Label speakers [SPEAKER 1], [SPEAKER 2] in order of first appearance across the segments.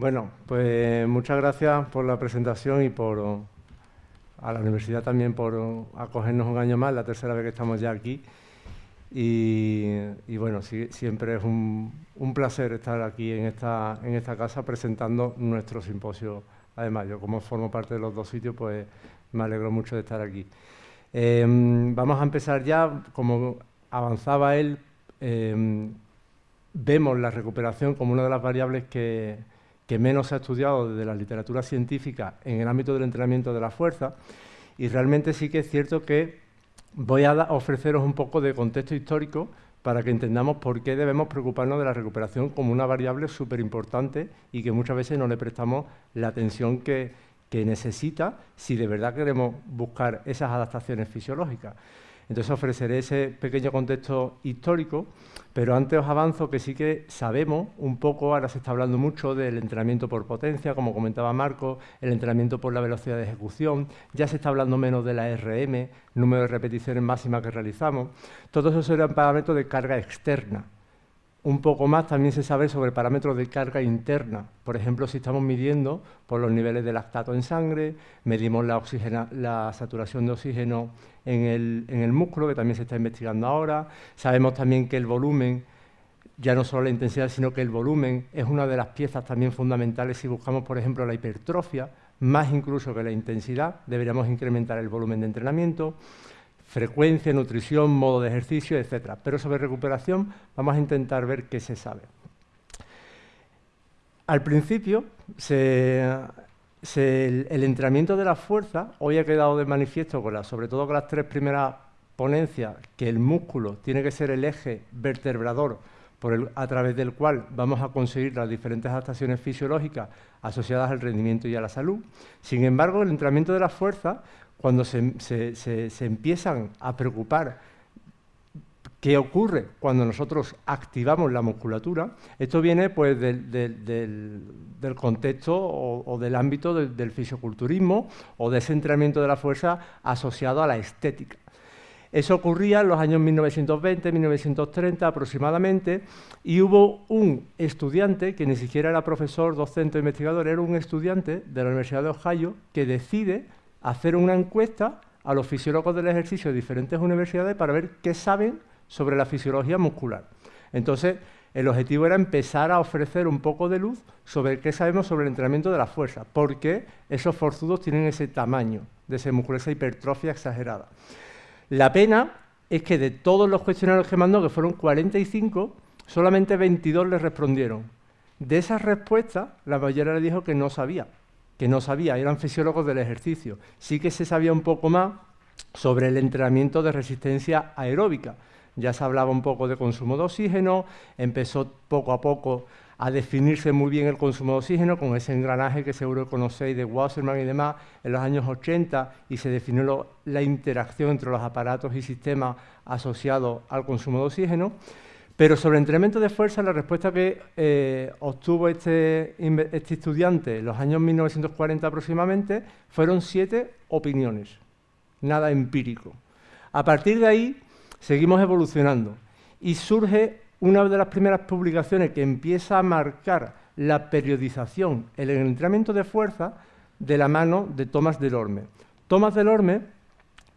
[SPEAKER 1] Bueno, pues muchas gracias por la presentación y por a la universidad también por acogernos un año más, la tercera vez que estamos ya aquí. Y, bueno, siempre es un, placer estar aquí en esta, en esta casa presentando nuestro simposio. Además, yo como formo parte de los dos sitios, pues me alegro mucho de estar aquí. Em, vamos a empezar ya, como avanzaba él, em, vemos la recuperación como una de las variables que, que menos se ha estudiado desde la literatura científica en el ámbito del entrenamiento de la fuerza, y realmente sí que es cierto que voy a ofreceros un poco de contexto histórico para que entendamos por qué debemos preocuparnos de la recuperación como una variable súper importante y que muchas veces no le prestamos la atención que, que necesita si de verdad queremos buscar esas adaptaciones fisiológicas. Entonces ofreceré ese pequeño contexto histórico, pero antes os avanzo que sí que sabemos un poco, ahora se está hablando mucho del entrenamiento por potencia, como comentaba Marco, el entrenamiento por la velocidad de ejecución, ya se está hablando menos de la RM, número de repeticiones máximas que realizamos. Todos esos eran parámetros de carga externa, un poco más también se sabe sobre parámetros de carga interna. Por ejemplo, si estamos midiendo por los niveles de lactato en sangre, medimos la saturación de oxígeno en el, en el, músculo, que también se está investigando ahora. Sabemos también que el volumen, ya no solo la intensidad, sino que el volumen es una de las piezas también fundamentales si buscamos, por ejemplo, la hipertrofia, más incluso que la intensidad, deberíamos incrementar el volumen de entrenamiento frecuencia, nutrición, modo de ejercicio, etc. Pero sobre recuperación vamos a intentar ver qué se sabe. Al principio, el, entrenamiento de la fuerza, hoy ha quedado de manifiesto, con sobre todo con las tres primeras ponencias, que el músculo tiene que ser el eje vertebrador a través del cual vamos a conseguir las diferentes adaptaciones fisiológicas asociadas al rendimiento y a la salud. Sin embargo, el entrenamiento de la fuerza cuando se, empiezan a preocupar qué ocurre cuando nosotros activamos la musculatura, esto viene pues, del, contexto o, del ámbito del, fisioculturismo o de ese entrenamiento de la fuerza asociado a la estética. Eso ocurría en los años 1920, 1930 aproximadamente, y hubo un estudiante, que ni siquiera era profesor, docente o investigador, era un estudiante de la Universidad de Ohio, que decide hacer una encuesta a los fisiólogos del ejercicio de diferentes universidades para ver qué saben sobre la fisiología muscular. Entonces, el objetivo era empezar a ofrecer un poco de luz sobre qué sabemos sobre el entrenamiento de la fuerza, por qué esos forzudos tienen ese tamaño de ese músculo, esa hipertrofia exagerada. La pena es que de todos los cuestionarios que mandó, que fueron 45, solamente 22 le respondieron. De esas respuestas, la mayoría le dijo que no sabía, que no sabía, eran fisiólogos del ejercicio. Sí que se sabía un poco más sobre el entrenamiento de resistencia aeróbica. Ya se hablaba un poco de consumo de oxígeno, empezó poco a poco a definirse muy bien el consumo de oxígeno con ese engranaje que seguro conocéis de Wasserman y demás en los años 80 y se definió la interacción entre los aparatos y sistemas asociados al consumo de oxígeno. Pero sobre entrenamiento de fuerza, la respuesta que eh, obtuvo este, este, estudiante en los años 1940 aproximadamente fueron siete opiniones, nada empírico. A partir de ahí seguimos evolucionando y surge una de las primeras publicaciones que empieza a marcar la periodización el entrenamiento de fuerza de la mano de Thomas Delorme. Thomas Delorme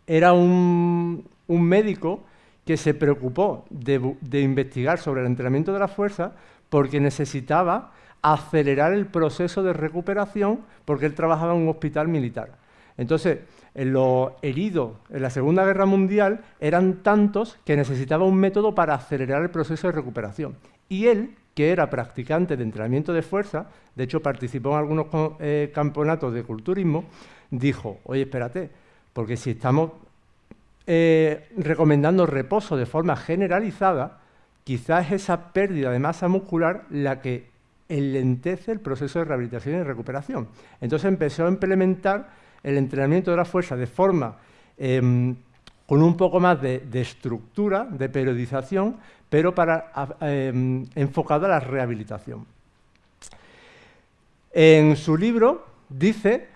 [SPEAKER 1] era un médico que se preocupó de, investigar sobre el entrenamiento de la fuerza porque necesitaba acelerar el proceso de recuperación porque él trabajaba en un hospital militar. Entonces, en los heridos en la Segunda Guerra Mundial eran tantos que necesitaba un método para acelerar el proceso de recuperación. Y él, que era practicante de entrenamiento de fuerza, de hecho participó en algunos eh, campeonatos de culturismo, dijo, oye, espérate, porque si estamos eh, recomendando reposo de forma generalizada, quizás es esa pérdida de masa muscular la que enlentece el proceso de rehabilitación y recuperación. Entonces empezó a implementar el entrenamiento de la fuerza de forma em, con un poco más de, estructura, de periodización, pero para, em, enfocado a la rehabilitación. En su libro dice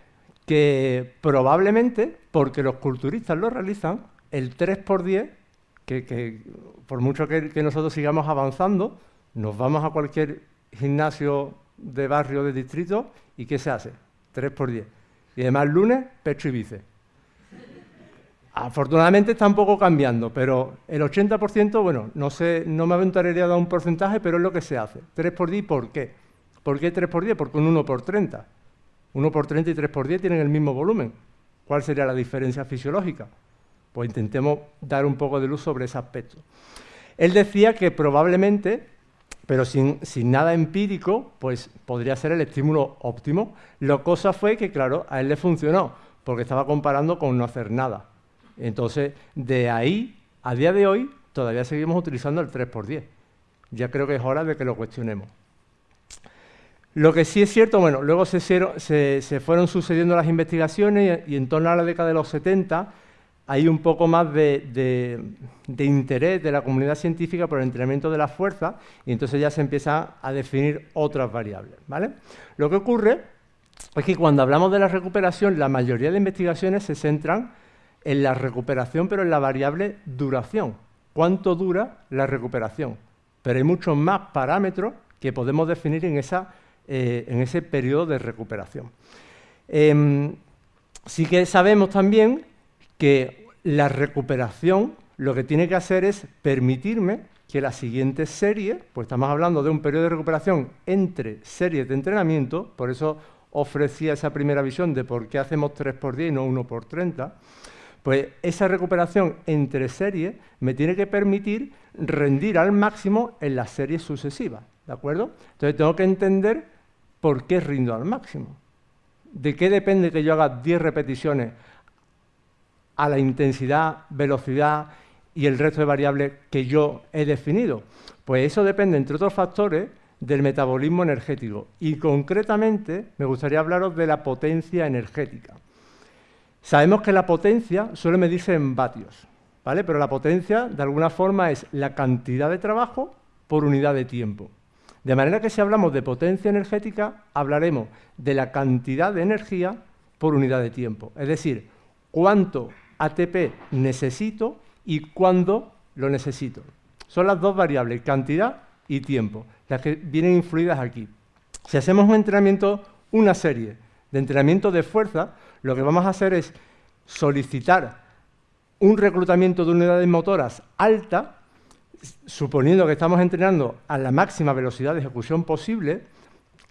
[SPEAKER 1] que probablemente, porque los culturistas lo realizan, el 3 por 10, que, por mucho que, nosotros sigamos avanzando, nos vamos a cualquier gimnasio de barrio de distrito, ¿y qué se hace? 3 por 10. Y además lunes, pecho y bíceps. Afortunadamente está un poco cambiando, pero el 80%, bueno, no, sé, no me aventuraría a dar un porcentaje, pero es lo que se hace. 3 por 10, ¿por qué? ¿Por qué 3 por 10? Porque un 1 por 30. 1 por 30 y 3 por 10 tienen el mismo volumen. ¿Cuál sería la diferencia fisiológica? Pues intentemos dar un poco de luz sobre ese aspecto. Él decía que probablemente, pero sin, nada empírico, pues podría ser el estímulo óptimo. La cosa fue que, claro, a él le funcionó, porque estaba comparando con no hacer nada. Entonces, de ahí, a día de hoy, todavía seguimos utilizando el 3x10. Ya creo que es hora de que lo cuestionemos. Lo que sí es cierto, bueno, luego se, se, fueron sucediendo las investigaciones y, en torno a la década de los 70 hay un poco más de, interés de la comunidad científica por el entrenamiento de la fuerza y entonces ya se empieza a definir otras variables. ¿vale? Lo que ocurre es que cuando hablamos de la recuperación, la mayoría de investigaciones se centran en la recuperación, pero en la variable duración. ¿Cuánto dura la recuperación? Pero hay muchos más parámetros que podemos definir en, eh, ese periodo de recuperación. Em, sí que sabemos también que la recuperación lo que tiene que hacer es permitirme que la siguiente serie, pues estamos hablando de un periodo de recuperación entre series de entrenamiento, por eso ofrecía esa primera visión de por qué hacemos 3 por 10 y no 1 por 30, pues esa recuperación entre series me tiene que permitir rendir al máximo en las series sucesivas, ¿de acuerdo? Entonces tengo que entender por qué rindo al máximo. ¿De qué depende que yo haga 10 repeticiones a la intensidad, velocidad y el resto de variables que yo he definido? Pues eso depende, entre otros factores, del metabolismo energético. Y concretamente me gustaría hablaros de la potencia energética. Sabemos que la potencia suele medirse en vatios, ¿vale? pero la potencia de alguna forma es la cantidad de trabajo por unidad de tiempo. De manera que si hablamos de potencia energética, hablaremos de la cantidad de energía por unidad de tiempo. Es decir, cuánto ATP necesito y cuándo lo necesito. Son las dos variables, cantidad y tiempo, las que vienen influidas aquí. Si hacemos un entrenamiento, una serie de entrenamiento de fuerza, lo que vamos a hacer es solicitar un reclutamiento de unidades motoras alta, suponiendo que estamos entrenando a la máxima velocidad de ejecución posible,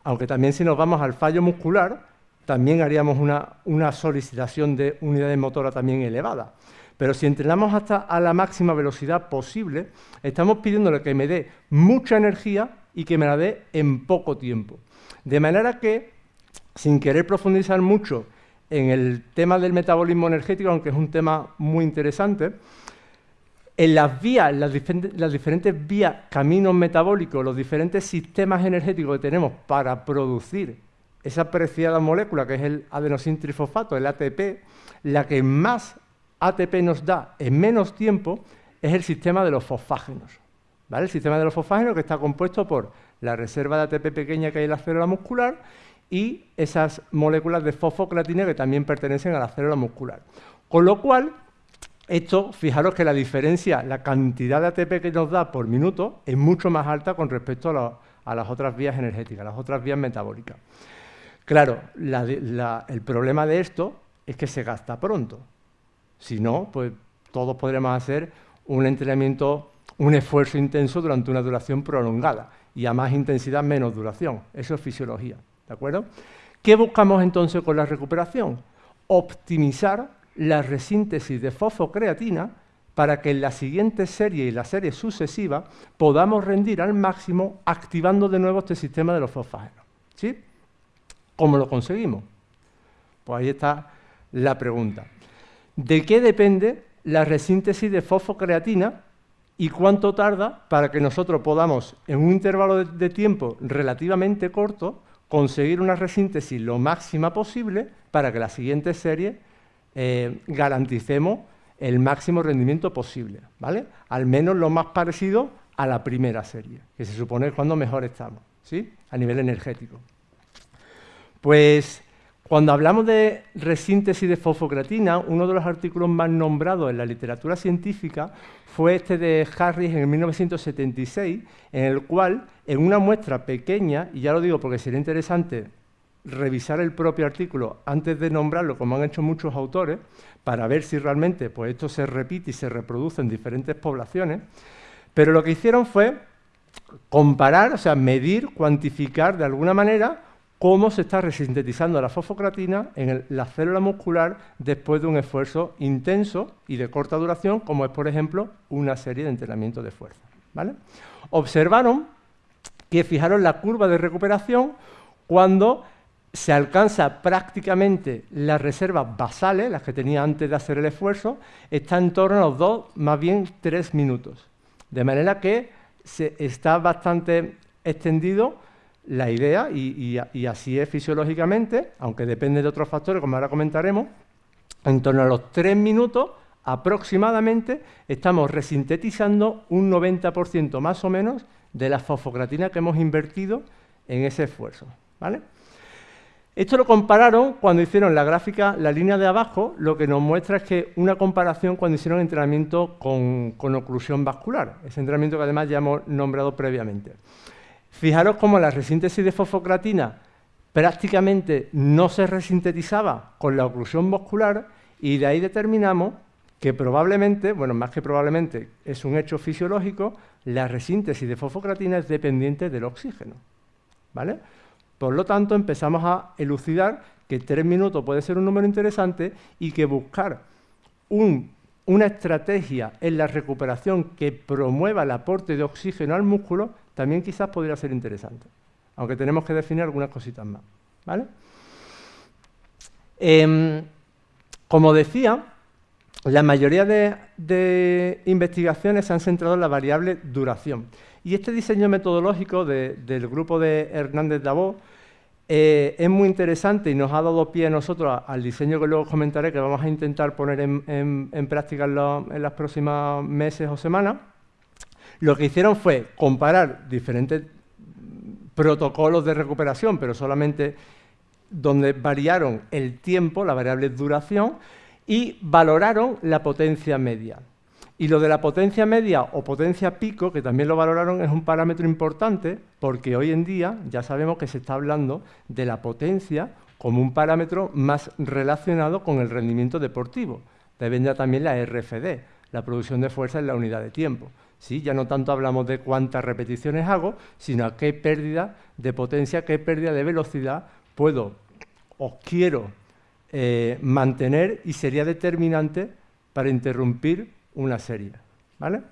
[SPEAKER 1] aunque también si nos vamos al fallo muscular, también haríamos una, una solicitación de unidades motoras también elevada. Pero si entrenamos hasta a la máxima velocidad posible, estamos pidiéndole que me dé mucha energía y que me la dé en poco tiempo. De manera que, sin querer profundizar mucho en el tema del metabolismo energético, aunque es un tema muy interesante, en las vías, las, diferentes vías, caminos metabólicos, los diferentes sistemas energéticos que tenemos para producir esa preciada molécula que es el adenosintrifosfato, el ATP, la que más ATP nos da en menos tiempo es el sistema de los fosfágenos. ¿vale? El sistema de los fosfágenos que está compuesto por la reserva de ATP pequeña que hay en la célula muscular y esas moléculas de fosfocreatina que también pertenecen a la célula muscular. Con lo cual, esto, fijaros que la diferencia, la cantidad de ATP que nos da por minuto es mucho más alta con respecto a, las otras vías energéticas, las otras vías metabólicas. Claro, el problema de esto es que se gasta pronto. Si no, pues todos podremos hacer un entrenamiento, un esfuerzo intenso durante una duración prolongada y a más intensidad menos duración. Eso es fisiología. ¿De acuerdo? ¿Qué buscamos entonces con la recuperación? Optimizar la resíntesis de fosfocreatina para que en la siguiente serie y la serie sucesiva podamos rendir al máximo activando de nuevo este sistema de los fosfágenos. ¿Sí? ¿Cómo lo conseguimos? Pues ahí está la pregunta. ¿De qué depende la resíntesis de fosfocreatina y cuánto tarda para que nosotros podamos, en un intervalo de tiempo relativamente corto, conseguir una resíntesis lo máxima posible para que la siguiente serie eh, garanticemos el máximo rendimiento posible, ¿vale? Al menos lo más parecido a la primera serie, que se supone es cuando mejor estamos, ¿sí? A nivel energético. Pues Cuando hablamos de resíntesis de fosfocreatina, uno de los artículos más nombrados en la literatura científica fue este de Harris en 1976, en el cual, en una muestra pequeña, y ya lo digo porque sería interesante revisar el propio artículo antes de nombrarlo, como han hecho muchos autores, para ver si realmente pues, esto se repite y se reproduce en diferentes poblaciones, pero lo que hicieron fue comparar, o sea, medir, cuantificar de alguna manera cómo se está resintetizando la fosfocreatina en la célula muscular después de un esfuerzo intenso y de corta duración, como es, por ejemplo, una serie de entrenamientos de fuerza. Observaron que fijaron la curva de recuperación cuando se alcanza prácticamente las reservas basales, las que tenía antes de hacer el esfuerzo, está en torno a los dos, más bien tres minutos. De manera que se está bastante extendido la idea, y, así es fisiológicamente, aunque depende de otros factores, como ahora comentaremos, en torno a los tres minutos aproximadamente estamos resintetizando un 90% más o menos de la fosfocreatina que hemos invertido en ese esfuerzo. Esto lo compararon cuando hicieron la gráfica, la línea de abajo, lo que nos muestra es que una comparación cuando hicieron entrenamiento con, con oclusión vascular, ese entrenamiento que además ya hemos nombrado previamente. Fijaros cómo la resíntesis de fosfocreatina prácticamente no se resintetizaba con la oclusión muscular y de ahí determinamos que probablemente, bueno, más que probablemente, es un hecho fisiológico, la resíntesis de fosfocreatina es dependiente del oxígeno. ¿Vale? Por lo tanto, empezamos a elucidar que tres minutos puede ser un número interesante y que buscar una estrategia en la recuperación que promueva el aporte de oxígeno al músculo también quizás podría ser interesante, aunque tenemos que definir algunas cositas más. ¿vale? Em, como decía, la mayoría de, investigaciones se han centrado en la variable duración. Y este diseño metodológico del grupo de Hernández Davos eh, es muy interesante y nos ha dado pie a nosotros al diseño que luego comentaré, que vamos a intentar poner en, práctica en, en los próximos meses o semanas. Lo que hicieron fue comparar diferentes protocolos de recuperación, pero solamente donde variaron el tiempo, la variable duración, y valoraron la potencia media. Y lo de la potencia media o potencia pico, que también lo valoraron, es un parámetro importante porque hoy en día ya sabemos que se está hablando de la potencia como un parámetro más relacionado con el rendimiento deportivo. Deben ya también la RFD, la producción de fuerza en la unidad de tiempo. Ya no tanto hablamos de cuántas repeticiones hago, sino qué pérdida de potencia, qué pérdida de velocidad puedo o quiero eh, mantener y sería determinante para interrumpir una serie. ¿vale?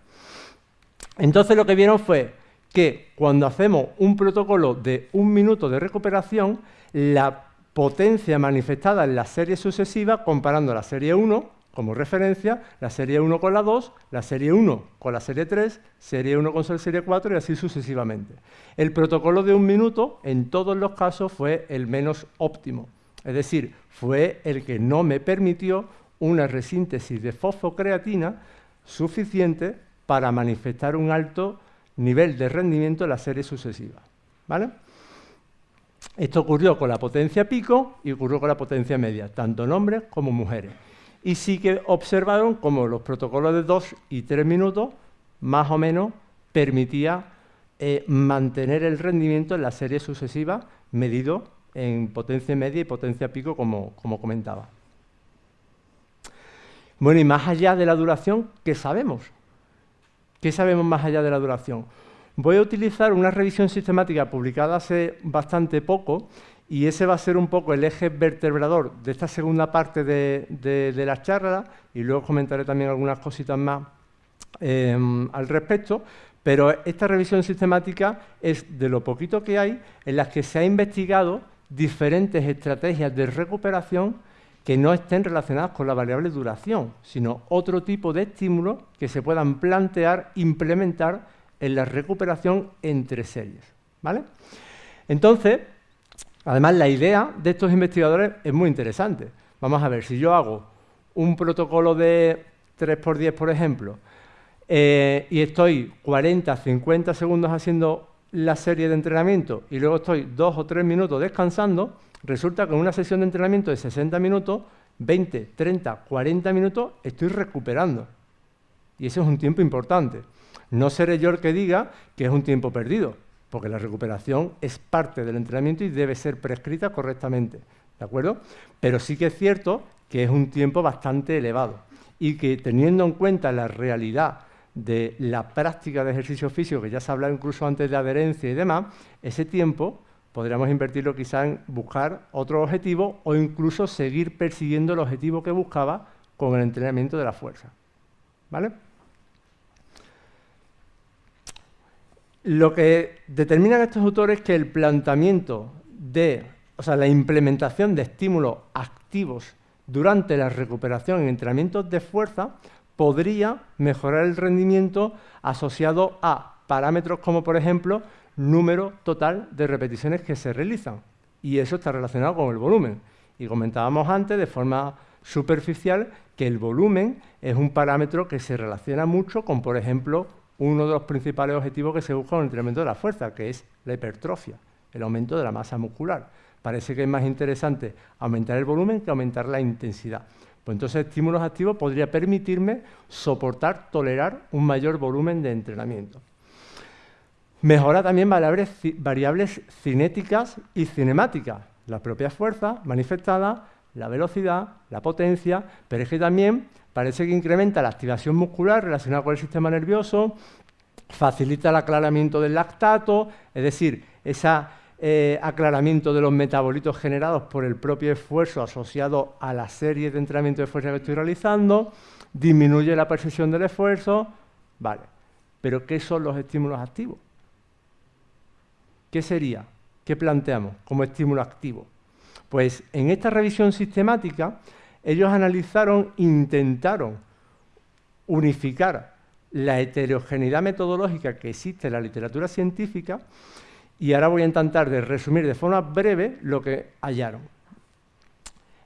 [SPEAKER 1] Entonces lo que vieron fue que cuando hacemos un protocolo de un minuto de recuperación, la potencia manifestada en la serie sucesiva, comparando la serie 1 como referencia la serie 1 con la 2, la serie 1 con la serie 3, serie 1 con la serie 4 y así sucesivamente. El protocolo de un minuto en todos los casos fue el menos óptimo, es decir, fue el que no me permitió una resíntesis de fosfocreatina suficiente para manifestar un alto nivel de rendimiento en la serie sucesiva. ¿vale? Esto ocurrió con la potencia pico y ocurrió con la potencia media, tanto en hombres como mujeres y sí que observaron como los protocolos de dos y tres minutos más o menos permitía eh, mantener el rendimiento en la serie sucesiva medido en potencia media y potencia pico, como, como comentaba. Bueno, y más allá de la duración, ¿qué sabemos? ¿Qué sabemos más allá de la duración? Voy a utilizar una revisión sistemática publicada hace bastante poco y ese va a ser un poco el eje vertebrador de esta segunda parte de, la charla y luego comentaré también algunas cositas más em, al respecto, pero esta revisión sistemática es de lo poquito que hay en las que se ha investigado diferentes estrategias de recuperación que no estén relacionadas con la variable duración, sino otro tipo de estímulos que se puedan plantear, implementar en la recuperación entre series. ¿vale? Entonces, Además, la idea de estos investigadores es muy interesante. Vamos a ver, si yo hago un protocolo de 3x10, por ejemplo, eh, y estoy 40, 50 segundos haciendo la serie de entrenamiento y luego estoy dos o tres minutos descansando, resulta que en una sesión de entrenamiento de 60 minutos, 20, 30, 40 minutos estoy recuperando. Y ese es un tiempo importante. No seré yo el que diga que es un tiempo perdido, porque la recuperación es parte del entrenamiento y debe ser prescrita correctamente. ¿De acuerdo? Pero sí que es cierto que es un tiempo bastante elevado y que teniendo en cuenta la realidad de la práctica de ejercicio físico, que ya se ha hablado incluso antes de adherencia y demás, ese tiempo podríamos invertirlo quizá en buscar otro objetivo o incluso seguir persiguiendo el objetivo que buscaba con el entrenamiento de la fuerza. ¿Vale? Lo que determinan estos autores es que el planteamiento de, o sea, la implementación de estímulos activos durante la recuperación en entrenamientos de fuerza podría mejorar el rendimiento asociado a parámetros como, por ejemplo, número total de repeticiones que se realizan. Y eso está relacionado con el volumen. Y comentábamos antes, de forma superficial, que el volumen es un parámetro que se relaciona mucho con, por ejemplo, uno de los principales objetivos que se busca en el entrenamiento de la fuerza, que es la hipertrofia, el aumento de la masa muscular. Parece que es más interesante aumentar el volumen que aumentar la intensidad. Pues entonces estímulos activos podría permitirme soportar, tolerar un mayor volumen de entrenamiento. Mejora también variables, variables cinéticas y cinemáticas, la propia fuerza manifestada, la velocidad, la potencia, pero es que también parece que incrementa la activación muscular relacionada con el sistema nervioso, facilita el aclaramiento del lactato, es decir, ese eh, aclaramiento de los metabolitos generados por el propio esfuerzo asociado a la serie de entrenamiento de fuerza que estoy realizando, disminuye la percepción del esfuerzo, vale. Pero ¿qué son los estímulos activos? ¿Qué sería? ¿Qué planteamos como estímulo activo? Pues en esta revisión sistemática ellos analizaron, intentaron unificar la heterogeneidad metodológica que existe en la literatura científica y ahora voy a intentar de resumir de forma breve lo que hallaron.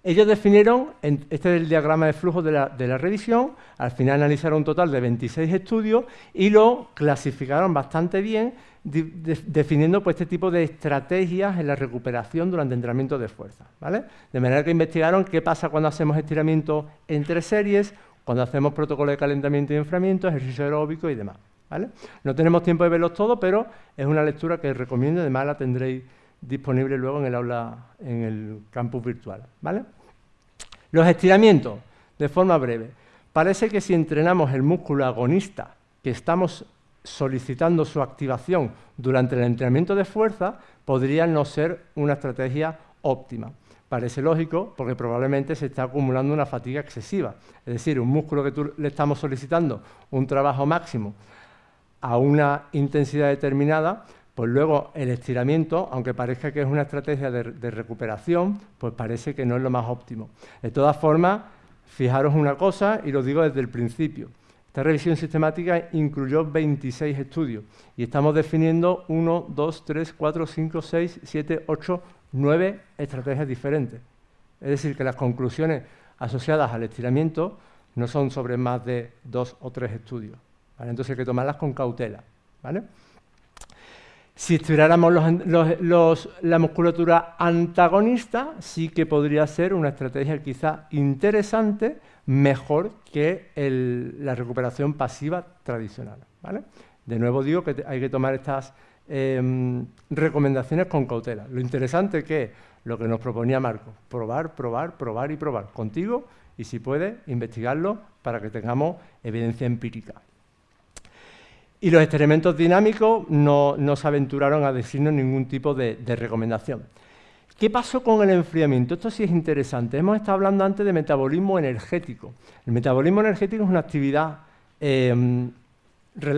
[SPEAKER 1] Ellos definieron, este es el diagrama de flujo de la, revisión, al final analizaron un total de 26 estudios y lo clasificaron bastante bien definiendo pues, este tipo de estrategias en la recuperación durante entrenamiento de fuerza. ¿vale? De manera que investigaron qué pasa cuando hacemos estiramiento entre series, cuando hacemos protocolo de calentamiento y enfriamiento, ejercicio aeróbico y demás. ¿vale? No tenemos tiempo de verlos todos, pero es una lectura que recomiendo, además la tendréis disponible luego en el aula, en el campus virtual. ¿vale? Los estiramientos, de forma breve. Parece que si entrenamos el músculo agonista que estamos solicitando su activación durante el entrenamiento de fuerza podría no ser una estrategia óptima. Parece lógico porque probablemente se está acumulando una fatiga excesiva. Es decir, un músculo que tú le estamos solicitando un trabajo máximo a una intensidad determinada, pues luego el estiramiento, aunque parezca que es una estrategia de, recuperación, pues parece que no es lo más óptimo. De todas formas, fijaros una cosa, y lo digo desde el principio, esta revisión sistemática incluyó 26 estudios y estamos definiendo 1, 2, 3, 4, 5, 6, 7, 8, 9 estrategias diferentes. Es decir, que las conclusiones asociadas al estiramiento no son sobre más de dos o tres estudios. Entonces hay que tomarlas con cautela. Si estudiáramos la musculatura antagonista, sí que podría ser una estrategia quizá interesante mejor que la recuperación pasiva tradicional. De nuevo digo que hay que tomar estas em, recomendaciones con cautela. Lo interesante que es lo que nos proponía Marco, probar, probar, probar y probar contigo y si puede, investigarlo para que tengamos evidencia empírica. Y los experimentos dinámicos no, se aventuraron a decirnos ningún tipo de recomendación. ¿Qué pasó con el enfriamiento? Esto sí es interesante. Hemos estado hablando antes de metabolismo energético. El metabolismo energético es una actividad, em,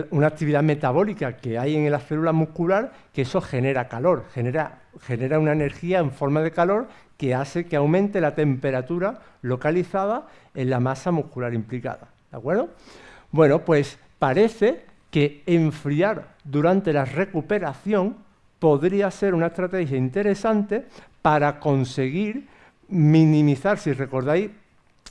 [SPEAKER 1] una actividad metabólica que hay en la célula muscular que eso genera calor, genera, genera una energía en forma de calor que hace que aumente la temperatura localizada en la masa muscular implicada. ¿De acuerdo? Bueno, pues parece que enfriar durante la recuperación podría ser una estrategia interesante para conseguir minimizar, si recordáis,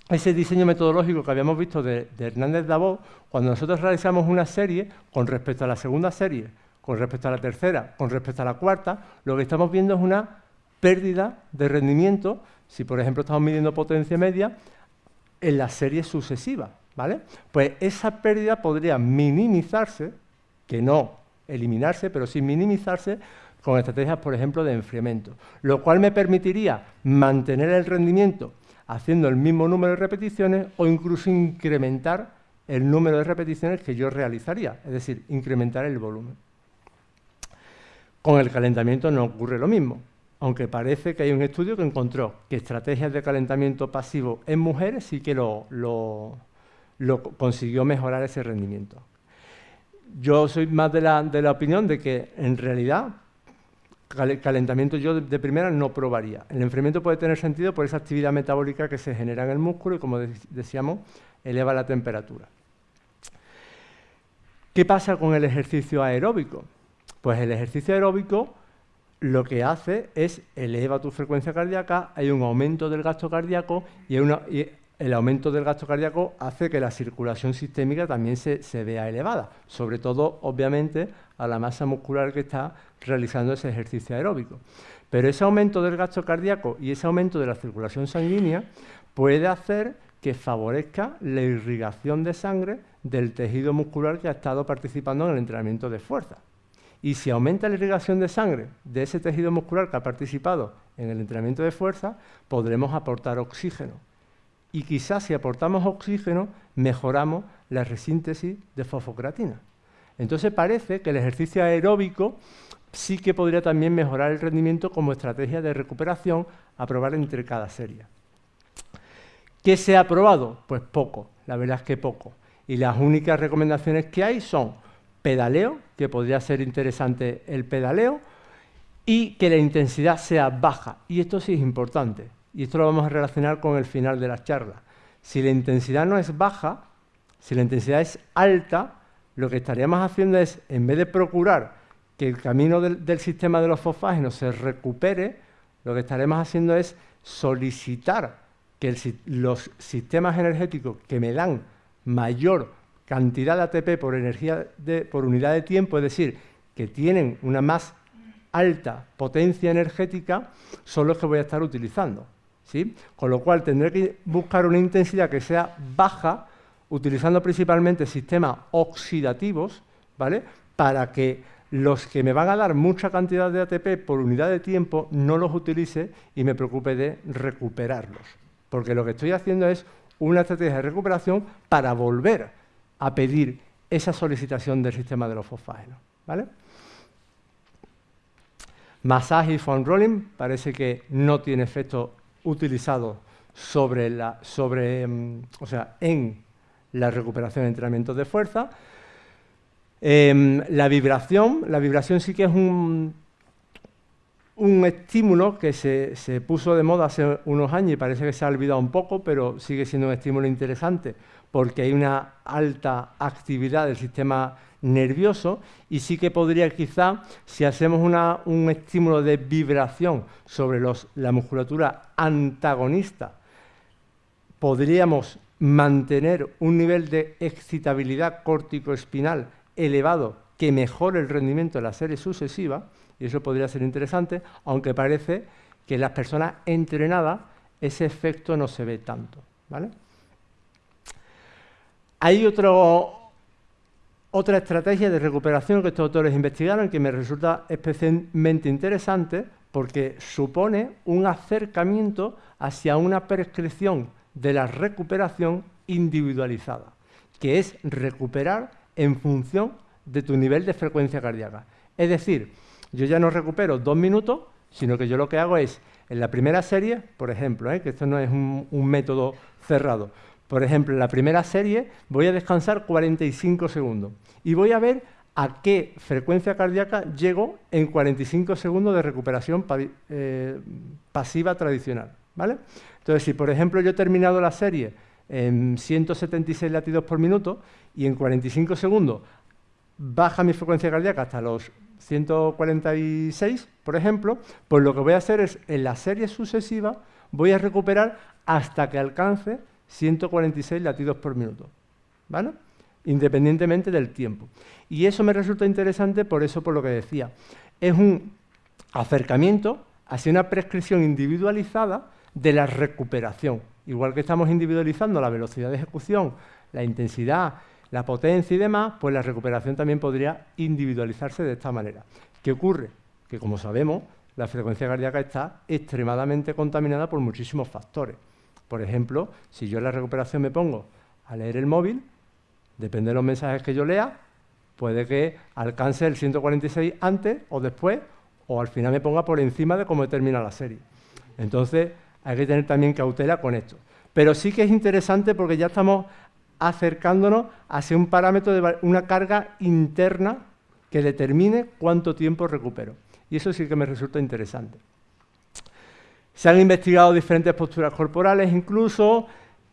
[SPEAKER 1] ese diseño metodológico que habíamos visto de, Hernández Davos, cuando nosotros realizamos una serie, con respecto a la segunda serie, con respecto a la tercera, con respecto a la cuarta, lo que estamos viendo es una pérdida de rendimiento, si por ejemplo estamos midiendo potencia media, en la serie sucesiva, ¿vale? Pues esa pérdida podría minimizarse, que no eliminarse, pero sí minimizarse con estrategias, por ejemplo, de enfriamiento, lo cual me permitiría mantener el rendimiento haciendo el mismo número de repeticiones o incluso incrementar el número de repeticiones que yo realizaría, es decir, incrementar el volumen. Con el calentamiento no ocurre lo mismo, aunque parece que hay un estudio que encontró que estrategias de calentamiento pasivo en mujeres sí que lo, consiguió mejorar ese rendimiento. Yo soy más de la, de la opinión de que en realidad calentamiento yo de primera no probaría. El enfriamiento puede tener sentido por esa actividad metabólica que se genera en el músculo y, como decíamos, eleva la temperatura. ¿Qué pasa con el ejercicio aeróbico? Pues el ejercicio aeróbico lo que hace es eleva tu frecuencia cardíaca, hay un aumento del gasto cardíaco y, el aumento del gasto cardíaco hace que la circulación sistémica también se, vea elevada, sobre todo, obviamente, a la masa muscular que está realizando ese ejercicio aeróbico. Pero ese aumento del gasto cardíaco y ese aumento de la circulación sanguínea puede hacer que favorezca la irrigación de sangre del tejido muscular que ha estado participando en el entrenamiento de fuerza. Y si aumenta la irrigación de sangre de ese tejido muscular que ha participado en el entrenamiento de fuerza, podremos aportar oxígeno. Y quizás si aportamos oxígeno, mejoramos la resíntesis de fosfocreatina. Entonces parece que el ejercicio aeróbico sí que podría también mejorar el rendimiento como estrategia de recuperación a probar entre cada serie. ¿Qué se ha probado? Pues poco, la verdad es que poco. Y las únicas recomendaciones que hay son pedaleo, que podría ser interesante el pedaleo, y que la intensidad sea baja. Y esto sí es importante, y esto lo vamos a relacionar con el final de la charla. Si la intensidad no es baja, si la intensidad es alta, lo que estaríamos haciendo es, en vez de procurar que el camino del, sistema de los fosfágenos se recupere, lo que estaremos haciendo es solicitar que los sistemas energéticos que me dan mayor cantidad de ATP por, energía por unidad de tiempo, es decir, que tienen una más alta potencia energética, son los que voy a estar utilizando. Con lo cual tendré que buscar una intensidad que sea baja, utilizando principalmente sistemas oxidativos, ¿vale? para que los que me van a dar mucha cantidad de ATP por unidad de tiempo no los utilice y me preocupe de recuperarlos. Porque lo que estoy haciendo es una estrategia de recuperación para volver a pedir esa solicitación del sistema de los fosfágenos. ¿vale? Masaje y foam rolling parece que no tiene efecto utilizado sobre la, sobre, mm, o sea, en la recuperación de entrenamientos de fuerza, Em, la vibración, la vibración sí que es un, un estímulo que se, se, puso de moda hace unos años y parece que se ha olvidado un poco, pero sigue siendo un estímulo interesante porque hay una alta actividad del sistema nervioso y sí que podría quizá, si hacemos un estímulo de vibración sobre la musculatura antagonista, podríamos mantener un nivel de excitabilidad córtico-espinal elevado que mejore el rendimiento de la serie sucesiva, y eso podría ser interesante, aunque parece que en las personas entrenadas ese efecto no se ve tanto. ¿vale? Hay otro, otra estrategia de recuperación que estos autores investigaron que me resulta especialmente interesante porque supone un acercamiento hacia una prescripción de la recuperación individualizada, que es recuperar en función de tu nivel de frecuencia cardíaca. Es decir, yo ya no recupero dos minutos, sino que yo lo que hago es, en la primera serie, por ejemplo, ¿eh? que esto no es un, método cerrado, por ejemplo, en la primera serie voy a descansar 45 segundos y voy a ver a qué frecuencia cardíaca llego en 45 segundos de recuperación eh, pasiva tradicional. ¿vale? Entonces, si por ejemplo yo he terminado la serie en 176 latidos por minuto y en 45 segundos baja mi frecuencia cardíaca hasta los 146, por ejemplo, pues lo que voy a hacer es, en la serie sucesiva, voy a recuperar hasta que alcance 146 latidos por minuto. ¿Vale? independientemente del tiempo. Y eso me resulta interesante por eso, por lo que decía. Es un acercamiento hacia una prescripción individualizada de la recuperación. Igual que estamos individualizando la velocidad de ejecución, la intensidad, la potencia y demás, pues la recuperación también podría individualizarse de esta manera. ¿Qué ocurre? Que como sabemos, la frecuencia cardíaca está extremadamente contaminada por muchísimos factores. Por ejemplo, si yo en la recuperación me pongo a leer el móvil, depende de los mensajes que yo lea, puede que alcance el 146 antes o después, o al final me ponga por encima de cómo termina la serie. Entonces, hay que tener también cautela con esto. Pero sí que es interesante porque ya estamos acercándonos hacia un parámetro de una carga interna que determine cuánto tiempo recupero. Y eso sí que me resulta interesante. Se han investigado diferentes posturas corporales incluso,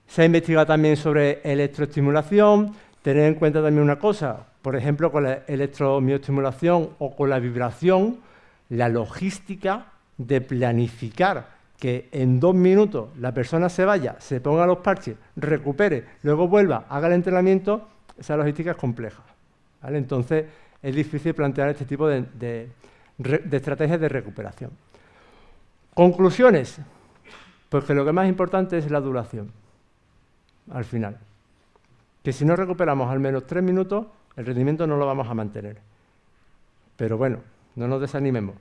[SPEAKER 1] se ha investigado también sobre electroestimulación, tener en cuenta también una cosa, por ejemplo, con la electromiostimulación o con la vibración, la logística de planificar que en dos minutos la persona se vaya, se ponga los parches, recupere, luego vuelva, haga el entrenamiento, esa logística es compleja. Entonces, es difícil plantear este tipo de, estrategias de recuperación. Conclusiones. Pues que lo que más importante es la duración, al final. Que si no recuperamos al menos tres minutos, el rendimiento no lo vamos a mantener. Pero bueno, no nos desanimemos,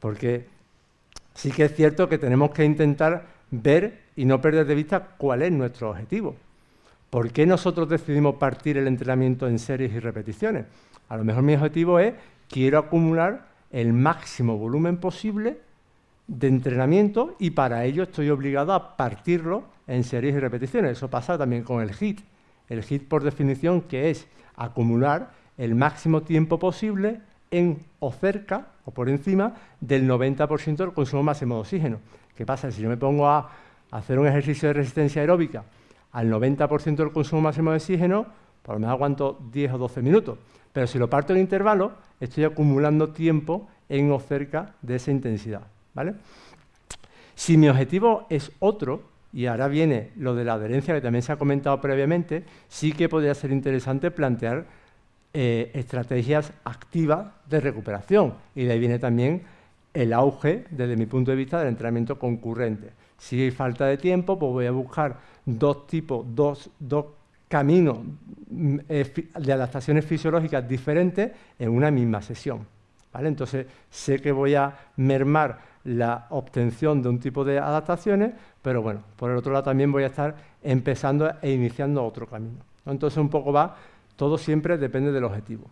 [SPEAKER 1] porque sí que es cierto que tenemos que intentar ver y no perder de vista cuál es nuestro objetivo. ¿Por qué nosotros decidimos partir el entrenamiento en series y repeticiones? A lo mejor mi objetivo es, quiero acumular el máximo volumen posible de entrenamiento y para ello estoy obligado a partirlo en series y repeticiones. Eso pasa también con el HIT. El HIT, por definición, que es acumular el máximo tiempo posible en o cerca o por encima del 90% del consumo máximo de oxígeno. ¿Qué pasa? Si yo me pongo a hacer un ejercicio de resistencia aeróbica al 90% del consumo máximo de oxígeno, por lo menos aguanto 10 o 12 minutos. Pero si lo parto en intervalo, estoy acumulando tiempo en o cerca de esa intensidad. ¿Vale? Si mi objetivo es otro, y ahora viene lo de la adherencia que también se ha comentado previamente, sí que podría ser interesante plantear eh, estrategias activas de recuperación. Y de ahí viene también el auge, desde mi punto de vista, del entrenamiento concurrente. Si hay falta de tiempo, pues voy a buscar dos tipos, dos, dos caminos mm, eh, de adaptaciones fisiológicas diferentes en una misma sesión. ¿vale? Entonces, sé que voy a mermar la obtención de un tipo de adaptaciones, pero bueno, por el otro lado también voy a estar empezando e iniciando otro camino. Entonces, un poco va todo siempre depende del objetivo.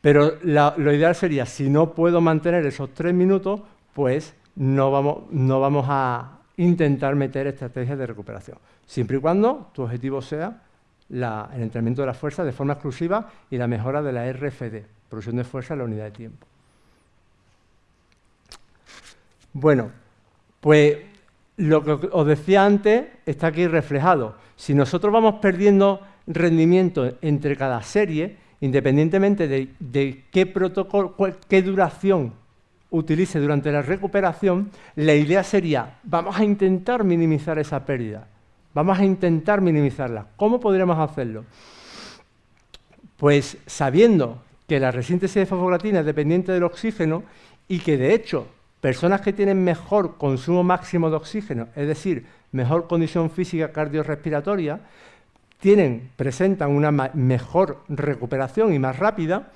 [SPEAKER 1] Pero lo ideal sería, si no puedo mantener esos tres minutos, pues no vamos, no vamos a intentar meter estrategias de recuperación. Siempre y cuando tu objetivo sea el entrenamiento de la fuerza de forma exclusiva y la mejora de la RFD, producción de fuerza en la unidad de tiempo. Bueno, pues lo que os decía antes está aquí reflejado. Si nosotros vamos perdiendo rendimiento entre cada serie, independientemente de, qué protocolo, qué duración utilice durante la recuperación, la idea sería, vamos a intentar minimizar esa pérdida, vamos a intentar minimizarla. ¿Cómo podríamos hacerlo? Pues sabiendo que la resíntesis de fosfoglatina es dependiente del oxígeno y que de hecho personas que tienen mejor consumo máximo de oxígeno, es decir, mejor condición física cardiorrespiratoria, tienen, presentan una mejor recuperación y más rápida,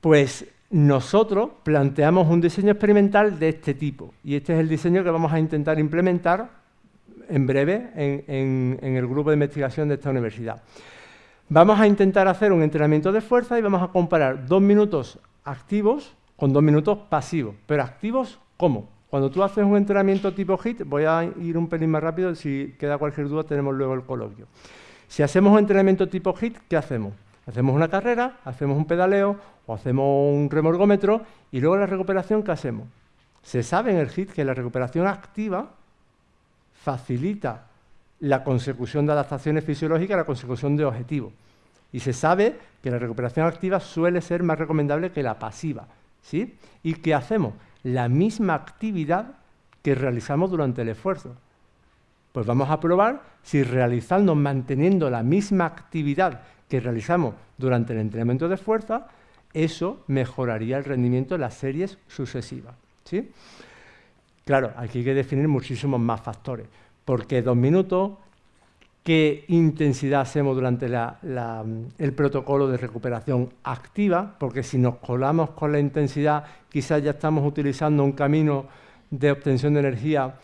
[SPEAKER 1] pues nosotros planteamos un diseño experimental de este tipo. Y este es el diseño que vamos a intentar implementar en breve en, el grupo de investigación de esta universidad. Vamos a intentar hacer un entrenamiento de fuerza y vamos a comparar dos minutos activos con dos minutos pasivos. Pero activos, ¿cómo? Cuando tú haces un entrenamiento tipo HIT, voy a ir un pelín más rápido, si queda cualquier duda tenemos luego el coloquio. Si hacemos un entrenamiento tipo HIT, ¿qué hacemos? Hacemos una carrera, hacemos un pedaleo o hacemos un remorgómetro y luego la recuperación, ¿qué hacemos? Se sabe en el HIT que la recuperación activa facilita la consecución de adaptaciones fisiológicas, la consecución de objetivos. Y se sabe que la recuperación activa suele ser más recomendable que la pasiva. ¿Sí? ¿Y qué hacemos? la misma actividad que realizamos durante el esfuerzo. Pues vamos a probar si realizando, manteniendo la misma actividad que realizamos durante el entrenamiento de fuerza, eso mejoraría el rendimiento de las series sucesivas. ¿sí? Claro, aquí hay que definir muchísimos más factores, porque dos minutos, qué intensidad hacemos durante el protocolo de recuperación activa, porque si nos colamos con la intensidad, quizás ya estamos utilizando un camino de obtención de energía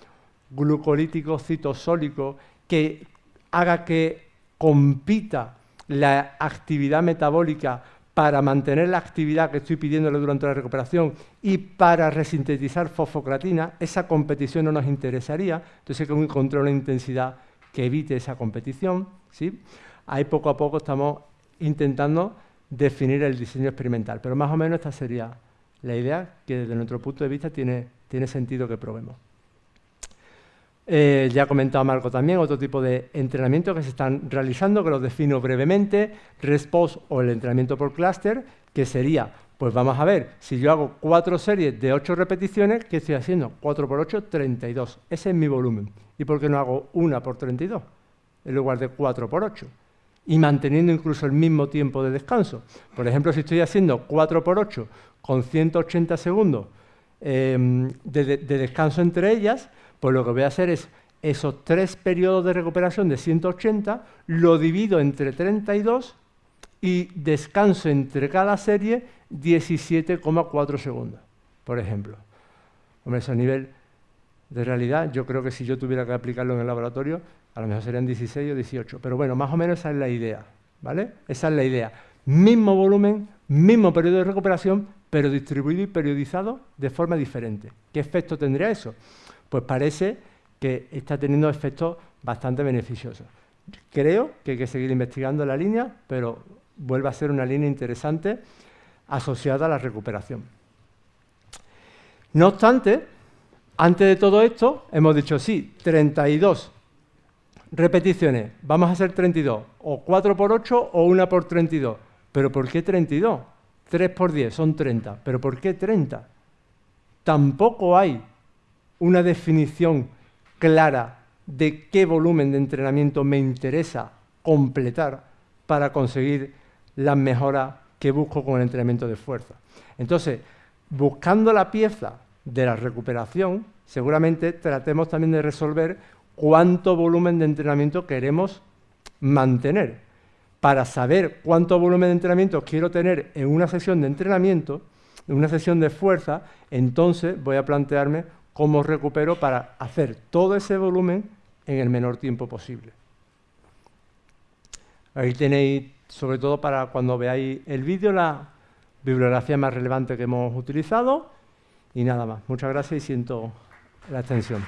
[SPEAKER 1] glucolítico, citosólico, que haga que compita la actividad metabólica para mantener la actividad que estoy pidiéndole durante la recuperación y para resintetizar fosfocratina, esa competición no nos interesaría, entonces hay que encontrar una intensidad que evite esa competición. ¿sí? Ahí poco a poco estamos intentando definir el diseño experimental, pero más o menos esta sería la idea que desde nuestro punto de vista tiene, tiene sentido que probemos. Eh, ya ha comentado Marco también otro tipo de entrenamiento que se están realizando, que los defino brevemente, RESPOS o el entrenamiento por clúster, que sería, pues vamos a ver, si yo hago cuatro series de ocho repeticiones, ¿qué estoy haciendo? 4 por 8, 32. Ese es mi volumen. ¿Y por qué no hago una por 32 en lugar de 4 por 8? Y manteniendo incluso el mismo tiempo de descanso. Por ejemplo, si estoy haciendo 4 por 8 con 180 segundos em, de descanso entre ellas, pues lo que voy a hacer es esos tres periodos de recuperación de 180, lo divido entre 32 y descanso entre cada serie 17,4 segundos, por ejemplo. Hombre, eso a nivel de realidad, yo creo que si yo tuviera que aplicarlo en el laboratorio, a lo mejor serían 16 o 18. Pero bueno, más o menos esa es la idea, ¿vale? Esa es la idea. Mismo volumen, mismo periodo de recuperación, pero distribuido y periodizado de forma diferente. ¿Qué efecto tendría eso? pues parece que está teniendo efectos bastante beneficiosos. Creo que hay que seguir investigando la línea, pero vuelve a ser una línea interesante asociada a la recuperación. No obstante, antes de todo esto, hemos dicho, sí, 32 repeticiones, vamos a hacer 32, o 4 por 8 o 1 por 32. ¿Pero por qué 32? 3 por 10 son 30. ¿Pero por qué 30? Tampoco hay una definición clara de qué volumen de entrenamiento me interesa completar para conseguir las mejoras que busco con el entrenamiento de fuerza. Entonces, buscando la pieza de la recuperación, seguramente tratemos también de resolver cuánto volumen de entrenamiento queremos mantener. Para saber cuánto volumen de entrenamiento quiero tener en una sesión de entrenamiento, en una sesión de fuerza, entonces voy a plantearme cómo recupero para hacer todo ese volumen en el menor tiempo posible. Ahí tenéis, sobre todo para cuando veáis el vídeo, la bibliografía más relevante que hemos utilizado. Y nada más. Muchas gracias y siento la extensión.